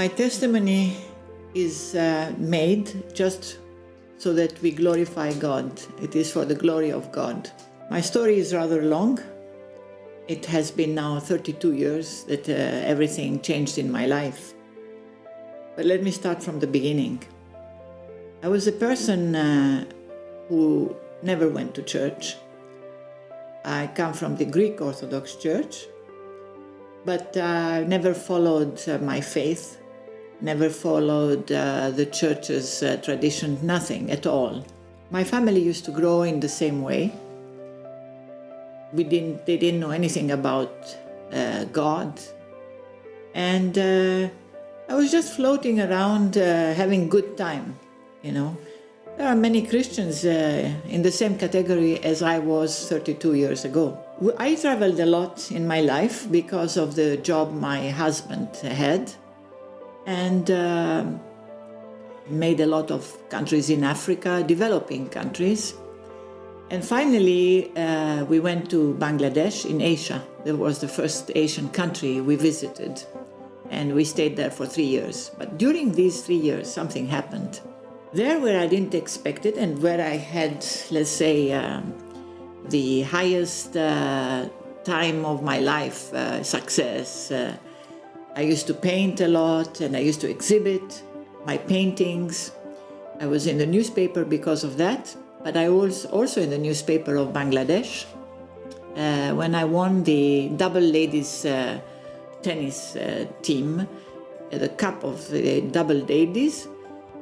My testimony is uh, made just so that we glorify God. It is for the glory of God. My story is rather long. It has been now 32 years that uh, everything changed in my life. But let me start from the beginning. I was a person uh, who never went to church. I come from the Greek Orthodox Church, but I uh, never followed uh, my faith never followed uh, the church's uh, tradition, nothing at all. My family used to grow in the same way. We didn't, they didn't know anything about uh, God. And uh, I was just floating around uh, having good time, you know. There are many Christians uh, in the same category as I was 32 years ago. I traveled a lot in my life because of the job my husband had and uh, made a lot of countries in Africa, developing countries. And finally, uh, we went to Bangladesh in Asia. That was the first Asian country we visited. And we stayed there for three years. But during these three years, something happened. There where I didn't expect it and where I had, let's say, um, the highest uh, time of my life, uh, success, uh, I used to paint a lot and I used to exhibit my paintings. I was in the newspaper because of that, but I was also in the newspaper of Bangladesh uh, when I won the double ladies uh, tennis uh, team, uh, the cup of the double ladies.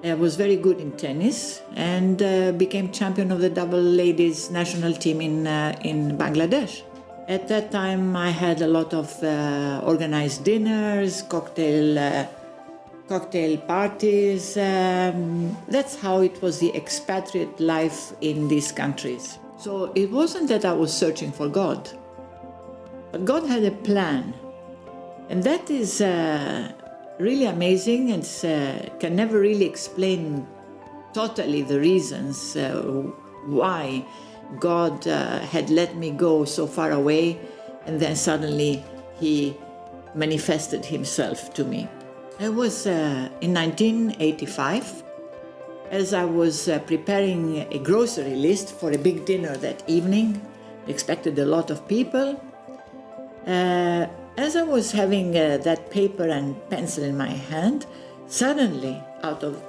I was very good in tennis and uh, became champion of the double ladies national team in, uh, in Bangladesh. At that time, I had a lot of uh, organized dinners, cocktail, uh, cocktail parties. Um, that's how it was the expatriate life in these countries. So it wasn't that I was searching for God, but God had a plan. And that is uh, really amazing and uh, can never really explain totally the reasons uh, why God uh, had let me go so far away, and then suddenly He manifested Himself to me. It was uh, in 1985, as I was uh, preparing a grocery list for a big dinner that evening, expected a lot of people. Uh, as I was having uh, that paper and pencil in my hand, suddenly, out of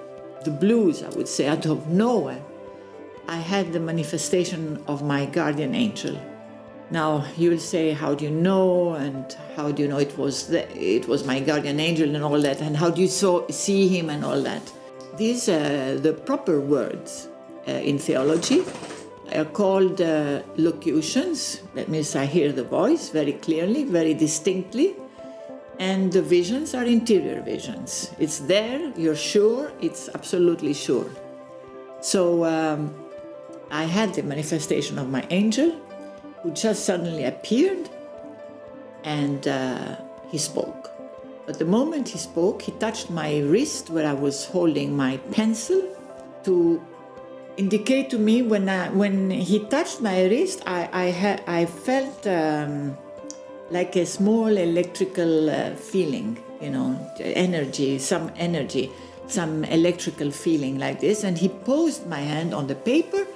the blues, I would say, out of nowhere, I had the manifestation of my guardian angel. Now you will say, how do you know, and how do you know it was the, it was my guardian angel and all that, and how do you see him and all that? These are the proper words uh, in theology are called uh, locutions. That means I hear the voice very clearly, very distinctly, and the visions are interior visions. It's there, you're sure, it's absolutely sure. So. Um, I had the manifestation of my angel who just suddenly appeared and uh, he spoke. But the moment he spoke, he touched my wrist where I was holding my pencil to indicate to me when, I, when he touched my wrist, I, I, I felt um, like a small electrical uh, feeling, you know, energy, some energy, some electrical feeling like this. And he posed my hand on the paper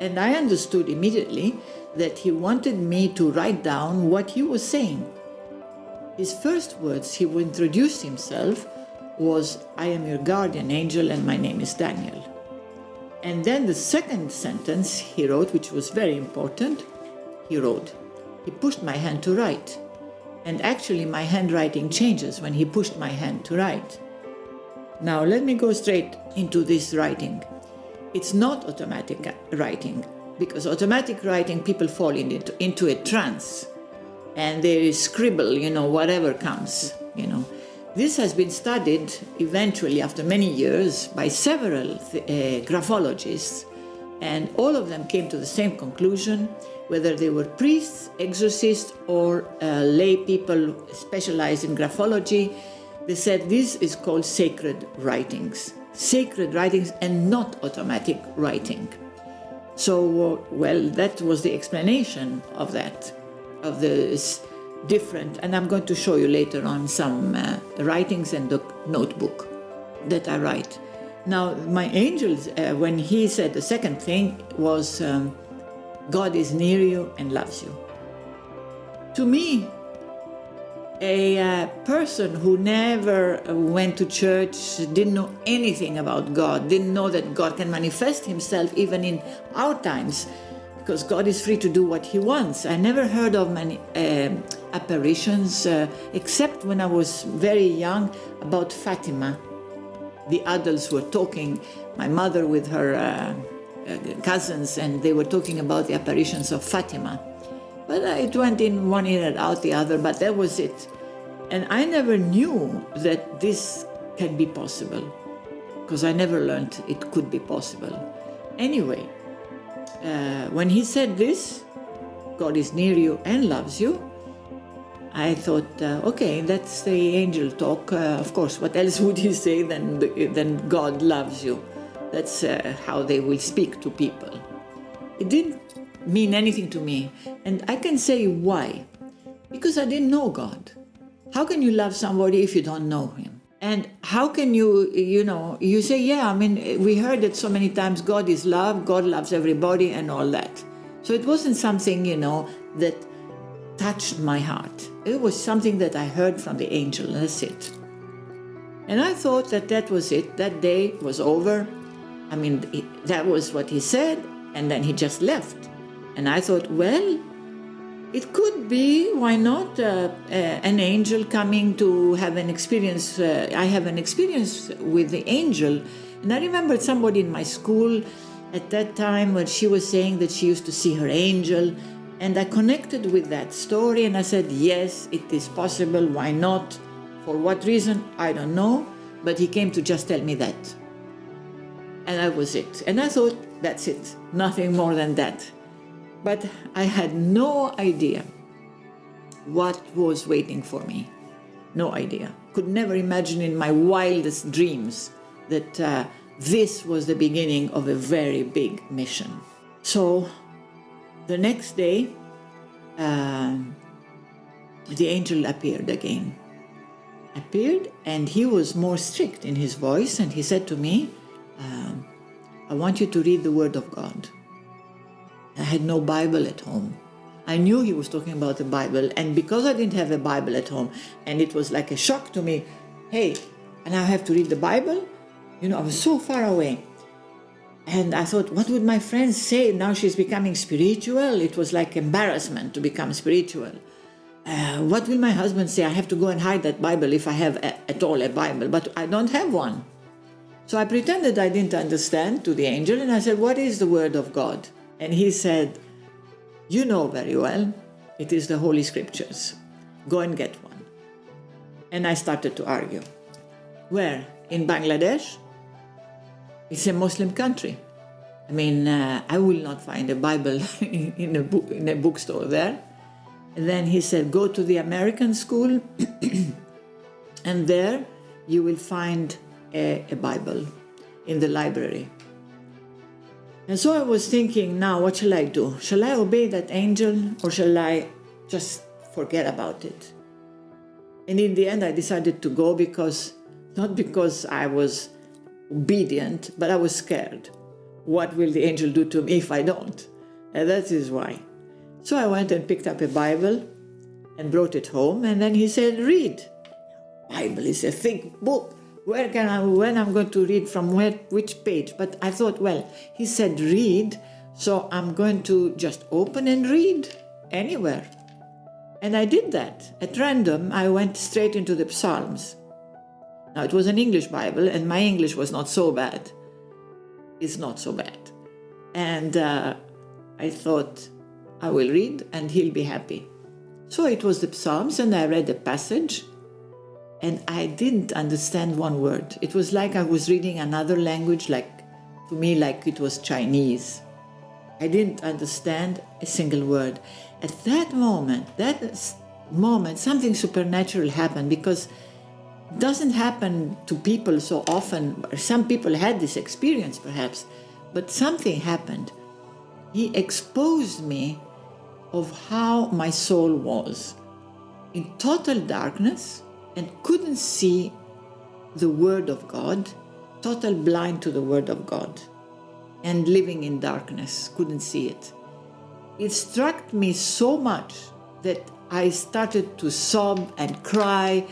and I understood immediately that he wanted me to write down what he was saying. His first words, he would introduce himself, was, I am your guardian angel and my name is Daniel. And then the second sentence he wrote, which was very important, he wrote, he pushed my hand to write. And actually my handwriting changes when he pushed my hand to write. Now let me go straight into this writing. It's not automatic writing because automatic writing people fall into, into a trance and they scribble, you know, whatever comes, you know. This has been studied eventually after many years by several uh, graphologists and all of them came to the same conclusion, whether they were priests, exorcists, or uh, lay people specialized in graphology, they said this is called sacred writings sacred writings and not automatic writing. So, well, that was the explanation of that, of the different, and I'm going to show you later on some uh, writings and the notebook that I write. Now, my angels, uh, when he said the second thing was, um, God is near you and loves you. To me, a uh, person who never went to church, didn't know anything about God, didn't know that God can manifest himself even in our times, because God is free to do what he wants. I never heard of many uh, apparitions, uh, except when I was very young, about Fatima. The adults were talking, my mother with her uh, uh, cousins, and they were talking about the apparitions of Fatima. But it went in one ear and out the other, but that was it. And I never knew that this can be possible, because I never learned it could be possible. Anyway, uh, when he said this, God is near you and loves you, I thought, uh, okay, that's the angel talk. Uh, of course, what else would he say than, than God loves you? That's uh, how they will speak to people. It didn't mean anything to me. And I can say why. Because I didn't know God. How can you love somebody if you don't know him? And how can you, you know, you say, yeah, I mean, we heard it so many times God is love, God loves everybody, and all that. So it wasn't something, you know, that touched my heart. It was something that I heard from the angel, and that's it. And I thought that that was it. That day was over. I mean, that was what he said, and then he just left. And I thought, well, it could be, why not, uh, uh, an angel coming to have an experience. Uh, I have an experience with the angel. And I remembered somebody in my school at that time when she was saying that she used to see her angel and I connected with that story and I said, yes, it is possible, why not? For what reason? I don't know, but he came to just tell me that. And that was it. And I thought, that's it, nothing more than that. But I had no idea what was waiting for me. No idea. Could never imagine in my wildest dreams that uh, this was the beginning of a very big mission. So the next day, uh, the angel appeared again. Appeared, and he was more strict in his voice, and he said to me, uh, I want you to read the Word of God. I had no Bible at home. I knew he was talking about the Bible, and because I didn't have a Bible at home, and it was like a shock to me, hey, and I have to read the Bible? You know, I was so far away. And I thought, what would my friends say? Now she's becoming spiritual. It was like embarrassment to become spiritual. Uh, what will my husband say? I have to go and hide that Bible if I have a, at all a Bible, but I don't have one. So I pretended I didn't understand to the angel and I said, What is the Word of God? And he said, You know very well, it is the Holy Scriptures. Go and get one. And I started to argue. Where? In Bangladesh? It's a Muslim country. I mean, uh, I will not find a Bible in a, book, in a bookstore there. And then he said, go to the American school, and there you will find a, a Bible in the library. And so I was thinking, now what shall I do? Shall I obey that angel or shall I just forget about it? And in the end, I decided to go because, not because I was obedient, but I was scared. What will the angel do to me if I don't? And that is why. So I went and picked up a Bible and brought it home, and then he said, Read. Bible is a thick book. Where can I, when I'm going to read from where, which page? But I thought, well, he said read, so I'm going to just open and read anywhere. And I did that. At random, I went straight into the Psalms. Now, it was an English Bible, and my English was not so bad. It's not so bad. And uh, I thought, I will read, and he'll be happy. So it was the Psalms, and I read the passage, and I didn't understand one word. It was like I was reading another language, like to me, like it was Chinese. I didn't understand a single word. At that moment, that moment, something supernatural happened because it doesn't happen to people so often. Some people had this experience perhaps, but something happened. He exposed me of how my soul was. in total darkness and couldn't see the Word of God, total blind to the Word of God, and living in darkness, couldn't see it. It struck me so much that I started to sob and cry,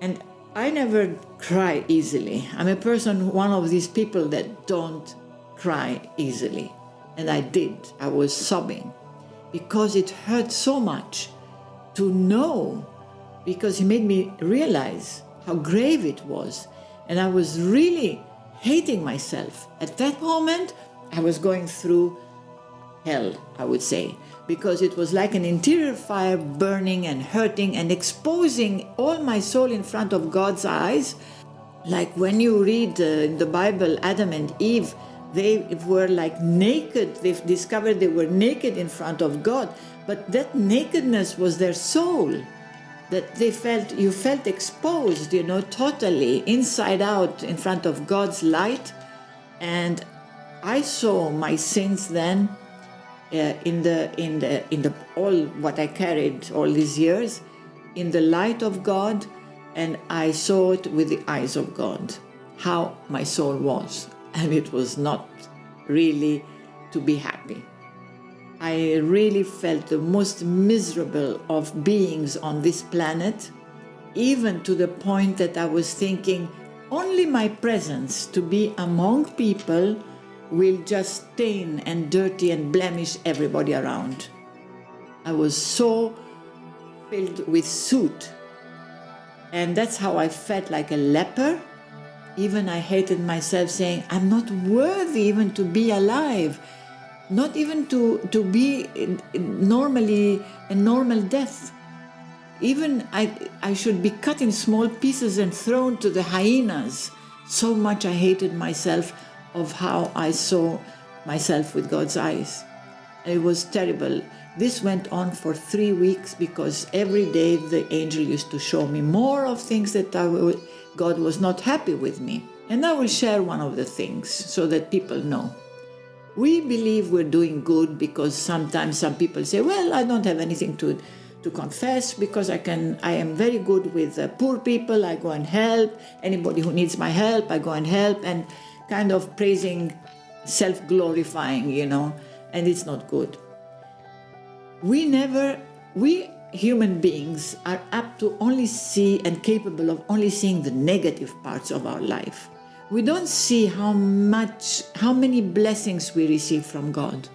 and I never cry easily. I'm a person, one of these people that don't cry easily. And I did. I was sobbing because it hurt so much to know, because he made me realize how grave it was. And I was really hating myself. At that moment, I was going through hell, I would say, because it was like an interior fire burning and hurting and exposing all my soul in front of God's eyes. Like when you read uh, in the Bible, Adam and Eve, they were like naked. They've discovered they were naked in front of God, but that nakedness was their soul that they felt you felt exposed you know totally inside out in front of god's light. And i saw my sins then uh, in the in the in the all what i carried all these years in the light of god and i saw it with the eyes of god how my soul was. And it was not really to be happy I really felt the most miserable of beings on this planet, even to the point that I was thinking only my presence to be among people will just stain and dirty and blemish everybody around. I was so filled with soot. And that's how I felt like a leper. Even I hated myself saying, I'm not worthy even to be alive not even to, to be normally a normal death. Even I, I should be cut in small pieces and thrown to the hyenas. So much I hated myself of how I saw myself with God's eyes. It was terrible. This went on for three weeks because every day the angel used to show me more of things that God was not happy with me. And I will share one of the things so that people know. We believe we're doing good because sometimes some people say, well, I don't have anything to, to confess because I can, I am very good with uh, poor people. I go and help anybody who needs my help. I go and help and kind of praising, self-glorifying, you know, and it's not good. We never, we human beings are apt to only see and capable of only seeing the negative parts of our life we don't see how much, how many blessings we receive from God.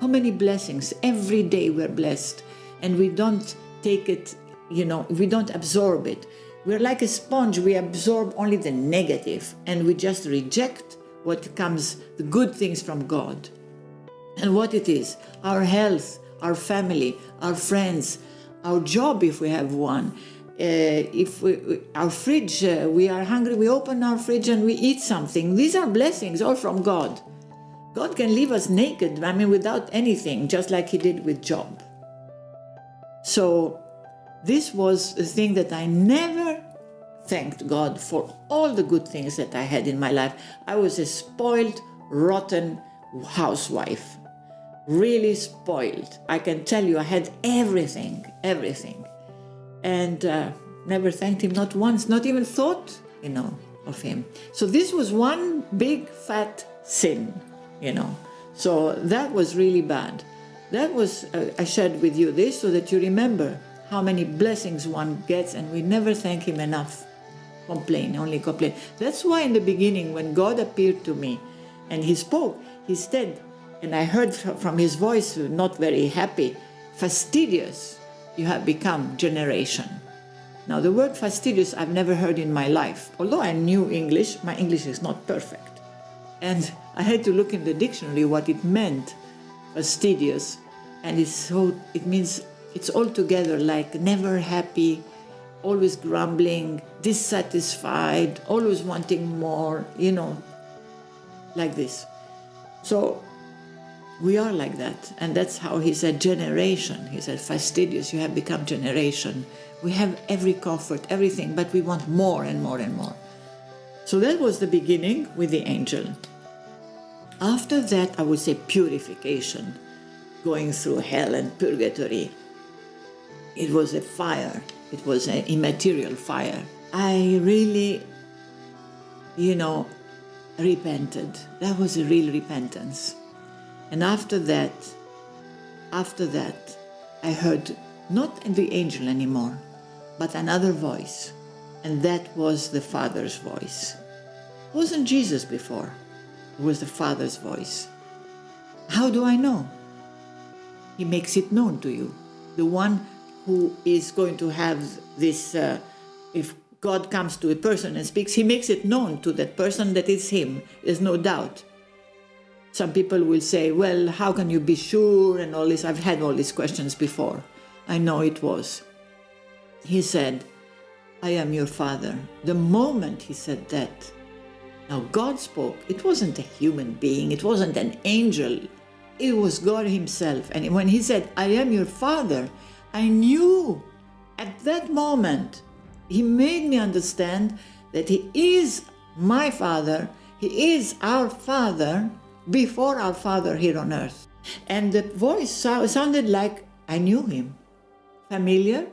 How many blessings. Every day we're blessed and we don't take it, you know, we don't absorb it. We're like a sponge, we absorb only the negative and we just reject what comes, the good things from God. And what it is, our health, our family, our friends, our job if we have one, if we, our fridge, uh, we are hungry, we open our fridge and we eat something. These are blessings all from God. God can leave us naked, I mean, without anything, just like He did with Job. So, this was a thing that I never thanked God for all the good things that I had in my life. I was a spoiled, rotten housewife, really spoiled. I can tell you, I had everything, everything and uh, never thanked him, not once, not even thought, you know, of him. So this was one big fat sin, you know. So that was really bad. That was, uh, I shared with you this so that you remember how many blessings one gets and we never thank him enough. Complain, only complain. That's why in the beginning when God appeared to me and he spoke, he said, and I heard from his voice, not very happy, fastidious you have become generation. Now, the word fastidious I've never heard in my life. Although I knew English, my English is not perfect. And I had to look in the dictionary what it meant, fastidious. And it's so, it means it's altogether like never happy, always grumbling, dissatisfied, always wanting more, you know, like this. So we are like that. And that's how he said generation. He said, fastidious, you have become generation. We have every comfort, everything, but we want more and more and more. So that was the beginning with the angel. After that, I would say purification, going through hell and purgatory. It was a fire. It was an immaterial fire. I really, you know, repented. That was a real repentance. And after that, after that, I heard not the angel anymore, but another voice. And that was the Father's voice. It wasn't Jesus before. It was the Father's voice. How do I know? He makes it known to you. The one who is going to have this, uh, if God comes to a person and speaks, he makes it known to that person that it's him. There's no doubt. Some people will say, well, how can you be sure and all this? I've had all these questions before. I know it was. He said, I am your father. The moment he said that, now God spoke. It wasn't a human being, it wasn't an angel, it was God Himself. And when He said, I am your father, I knew at that moment, He made me understand that He is my father, He is our father before our father here on earth. And the voice sounded like I knew Him, familiar,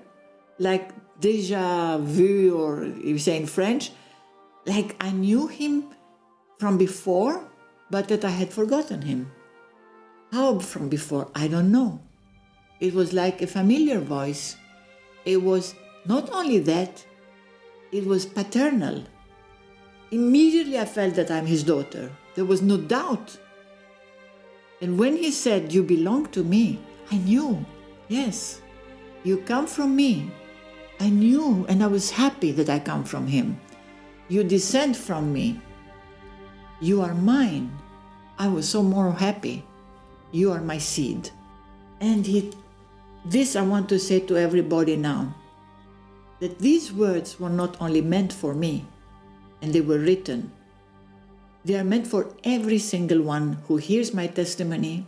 like deja vu, or you say in French, like I knew him from before, but that I had forgotten him. How from before? I don't know. It was like a familiar voice. It was not only that, it was paternal. Immediately I felt that I'm his daughter. There was no doubt. And when he said, You belong to me, I knew, yes, you come from me. I knew and I was happy that I come from him. You descend from me. You are mine. I was so more happy. You are my seed. And he, this I want to say to everybody now that these words were not only meant for me, and they were written, they are meant for every single one who hears my testimony,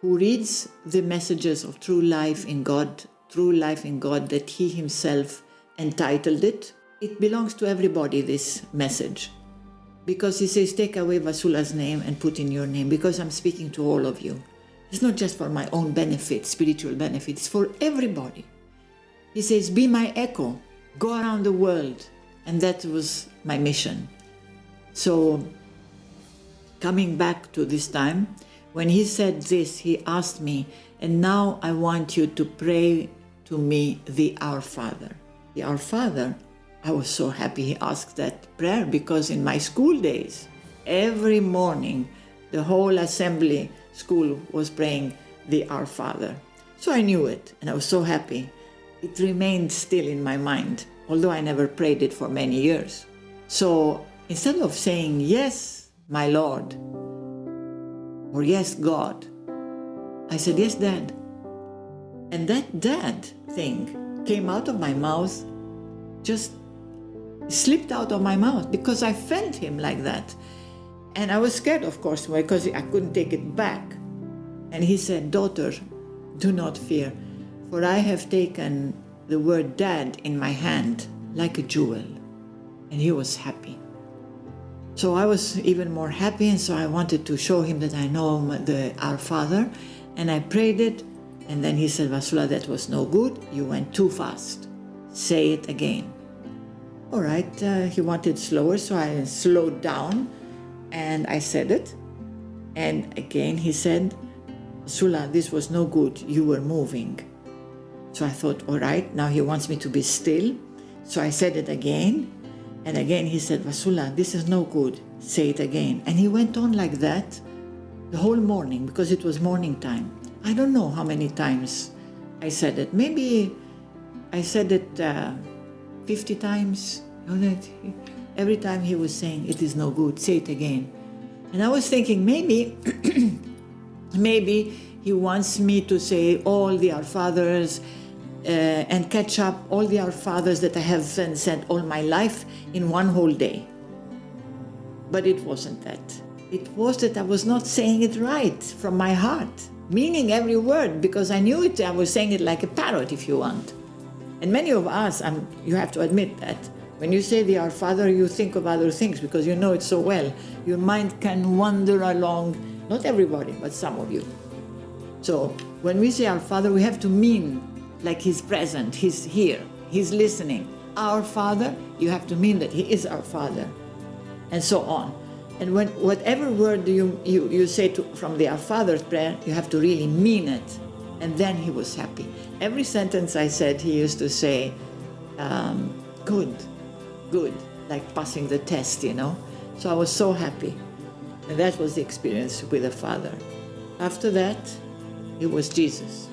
who reads the messages of true life in God, true life in God that He Himself entitled it, it belongs to everybody, this message. Because he says, take away Vassula's name and put in your name, because I'm speaking to all of you. It's not just for my own benefit, spiritual benefit, it's for everybody. He says, be my echo, go around the world. And that was my mission. So, coming back to this time, when he said this, he asked me, and now I want you to pray to me the Our Father. The Our Father I was so happy he asked that prayer because in my school days, every morning, the whole assembly school was praying the Our Father. So I knew it and I was so happy. It remained still in my mind, although I never prayed it for many years. So instead of saying, Yes, my Lord, or Yes, God, I said, Yes, Dad. And that dad thing came out of my mouth just slipped out of my mouth because I felt him like that. And I was scared, of course, because I couldn't take it back. And he said, Daughter, do not fear, for I have taken the word dad in my hand like a jewel. And he was happy. So I was even more happy, and so I wanted to show him that I know the Our Father. And I prayed it, and then he said, Vassula, that was no good. You went too fast. Say it again. All right, uh, he wanted slower, so I slowed down and I said it. And again, he said, Sula, this was no good. You were moving. So I thought, all right, now he wants me to be still. So I said it again. And again, he said, Vassula, this is no good. Say it again. And he went on like that the whole morning because it was morning time. I don't know how many times I said it. Maybe I said it. Uh, 50 times. Every time he was saying, it is no good, say it again. And I was thinking, maybe, maybe he wants me to say all the Our Fathers uh, and catch up all the Our Fathers that I have said all my life in one whole day. But it wasn't that. It was that I was not saying it right from my heart, meaning every word, because I knew it, I was saying it like a parrot, if you want. And many of us, um, you have to admit that, when you say the Our Father, you think of other things because you know it so well. Your mind can wander along, not everybody, but some of you. So when we say Our Father, we have to mean like he's present, he's here, he's listening. Our Father, you have to mean that he is our Father, and so on. And when whatever word you, you, you say to, from the Our Father's prayer, you have to really mean it. And then he was happy. Every sentence I said, he used to say, um, good, good, like passing the test, you know. So I was so happy. And that was the experience with the Father. After that, it was Jesus.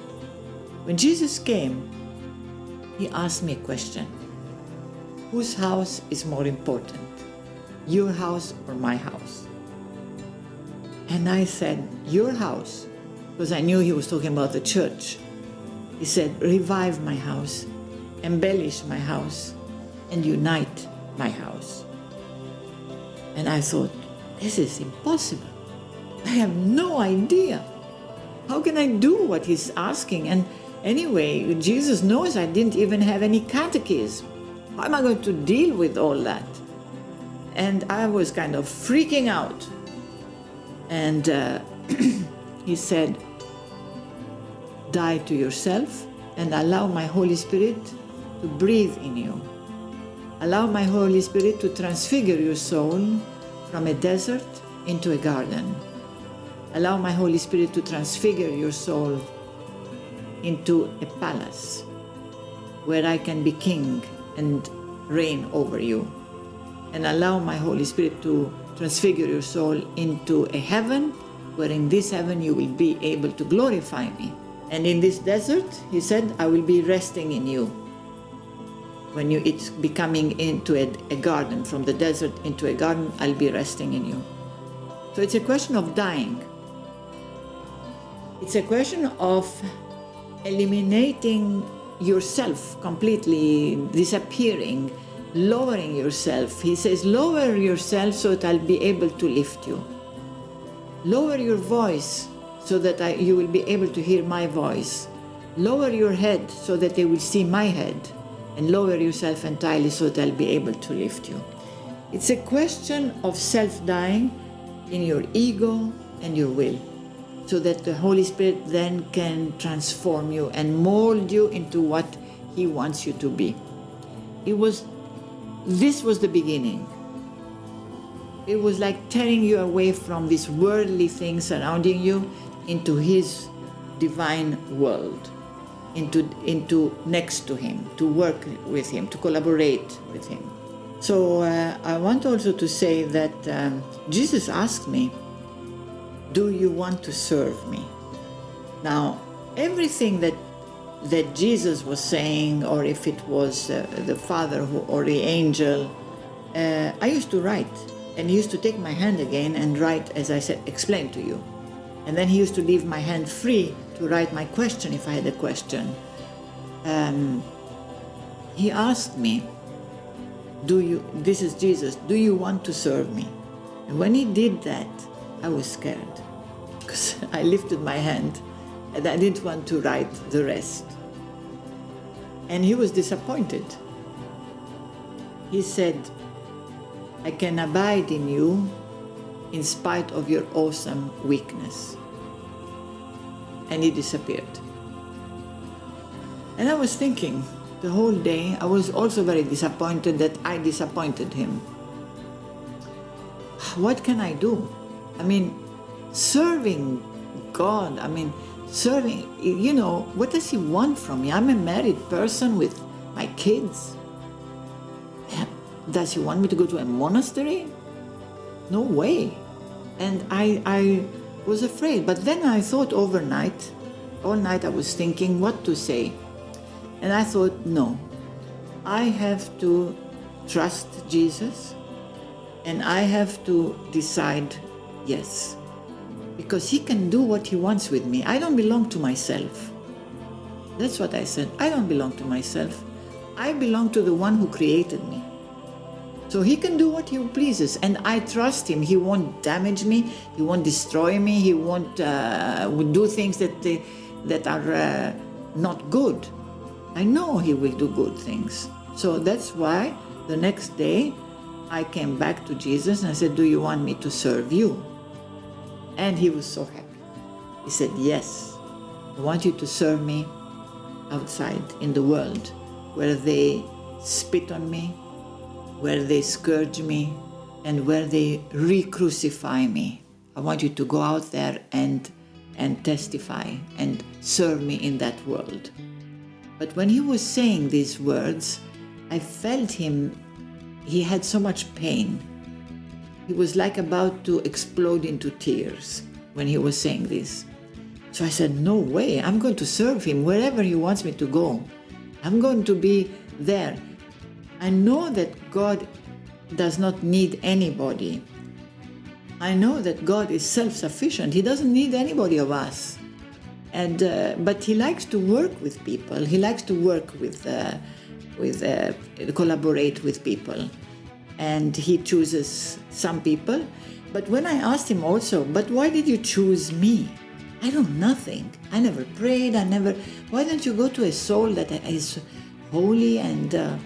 When Jesus came, he asked me a question Whose house is more important? Your house or my house? And I said, Your house, because I knew he was talking about the church. He said, Revive my house, embellish my house, and unite my house. And I thought, This is impossible. I have no idea. How can I do what he's asking? And anyway, Jesus knows I didn't even have any catechism. How am I going to deal with all that? And I was kind of freaking out. And uh, he said, Die to yourself and allow my Holy Spirit to breathe in you. Allow my Holy Spirit to transfigure your soul from a desert into a garden. Allow my Holy Spirit to transfigure your soul into a palace where I can be king and reign over you. And allow my Holy Spirit to transfigure your soul into a heaven where in this heaven you will be able to glorify me. And in this desert, he said, I will be resting in you. When you, it's becoming into a, a garden, from the desert into a garden, I'll be resting in you. So it's a question of dying. It's a question of eliminating yourself completely, disappearing, lowering yourself. He says, lower yourself so that I'll be able to lift you. Lower your voice so that I, you will be able to hear my voice. Lower your head so that they will see my head. And lower yourself entirely so that I'll be able to lift you. It's a question of self dying in your ego and your will so that the Holy Spirit then can transform you and mold you into what He wants you to be. It was, this was the beginning. It was like tearing you away from these worldly things surrounding you into His divine world, into, into next to Him, to work with Him, to collaborate with Him. So uh, I want also to say that um, Jesus asked me, do you want to serve me? Now, everything that that Jesus was saying, or if it was uh, the Father who, or the angel, uh, I used to write, and he used to take my hand again and write, as I said, explain to you. And then he used to leave my hand free to write my question if I had a question. Um, he asked me, "Do you? This is Jesus. Do you want to serve me?" And when he did that, I was scared because I lifted my hand and I didn't want to write the rest. And he was disappointed. He said, I can abide in you in spite of your awesome weakness. And he disappeared. And I was thinking the whole day, I was also very disappointed that I disappointed him. What can I do? I mean, serving God, I mean, serving, you know, what does He want from me? I'm a married person with my kids. Does He want me to go to a monastery? No way. And I, I was afraid. But then I thought overnight, all night I was thinking what to say. And I thought, no, I have to trust Jesus and I have to decide yes because he can do what he wants with me. I don't belong to myself. That's what I said. I don't belong to myself. I belong to the one who created me. So he can do what he pleases, and I trust him. He won't damage me. He won't destroy me. He won't uh, do things that they, that are uh, not good. I know he will do good things. So that's why the next day I came back to Jesus and I said, "Do you want me to serve you?" And he was so happy. He said, Yes, I want you to serve me outside in the world where they spit on me, where they scourge me, and where they re-crucify me. I want you to go out there and, and testify and serve me in that world. But when he was saying these words, I felt him, he had so much pain. He was like about to explode into tears when he was saying this. So I said, No way, I'm going to serve him wherever he wants me to go. I'm going to be there. I know that God does not need anybody. I know that God is self-sufficient. He doesn't need anybody of us. And uh, but he likes to work with people. He likes to work with uh, with uh, collaborate with people, and he chooses some people. But when I asked him also, but why did you choose me? I know nothing. I never prayed. I never. Why don't you go to a soul that is holy and uh,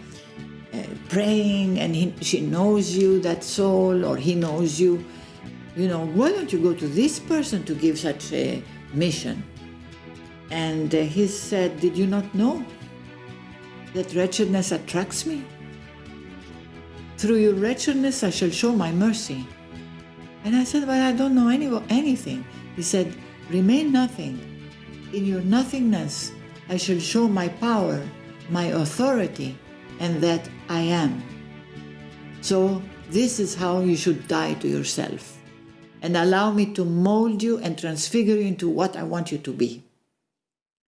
uh, praying, and he, she knows you, that soul, or he knows you? You know, why don't you go to this person to give such a mission? And uh, he said, Did you not know that wretchedness attracts me? Through your wretchedness, I shall show my mercy. And I said, But I don't know any, anything. He said, Remain nothing. In your nothingness, I shall show my power, my authority, and that I am. So, this is how you should die to yourself and allow me to mold you and transfigure you into what I want you to be.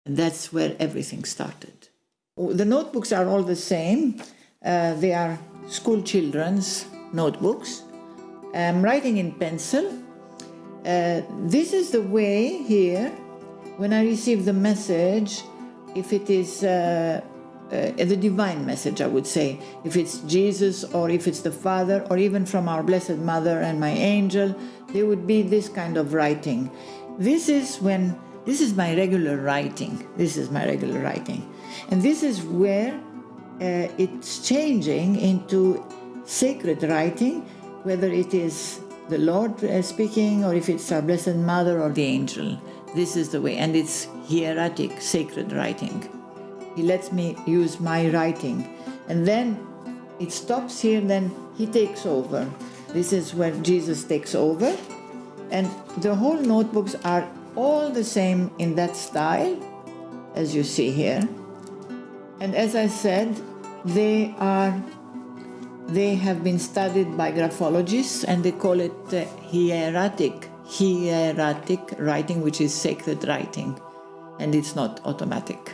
And that's where everything started. The notebooks are all the same. Uh, they are school children's notebooks. I'm writing in pencil. Uh, this is the way here, when I receive the message, if it is uh, uh, the divine message, I would say, if it's Jesus or if it's the Father or even from our Blessed Mother and my angel, there would be this kind of writing. This is when, this is my regular writing. This is my regular writing. And this is where uh, it's changing into sacred writing, whether it is the Lord uh, speaking or if it's our Blessed Mother or the angel. This is the way, and it's hieratic, sacred writing. He lets me use my writing. And then it stops here, then he takes over. This is where Jesus takes over. And the whole notebooks are all the same in that style, as you see here. And as I said, they are they have been studied by graphologists and they call it uh, hieratic, hieratic writing, which is sacred writing, and it's not automatic.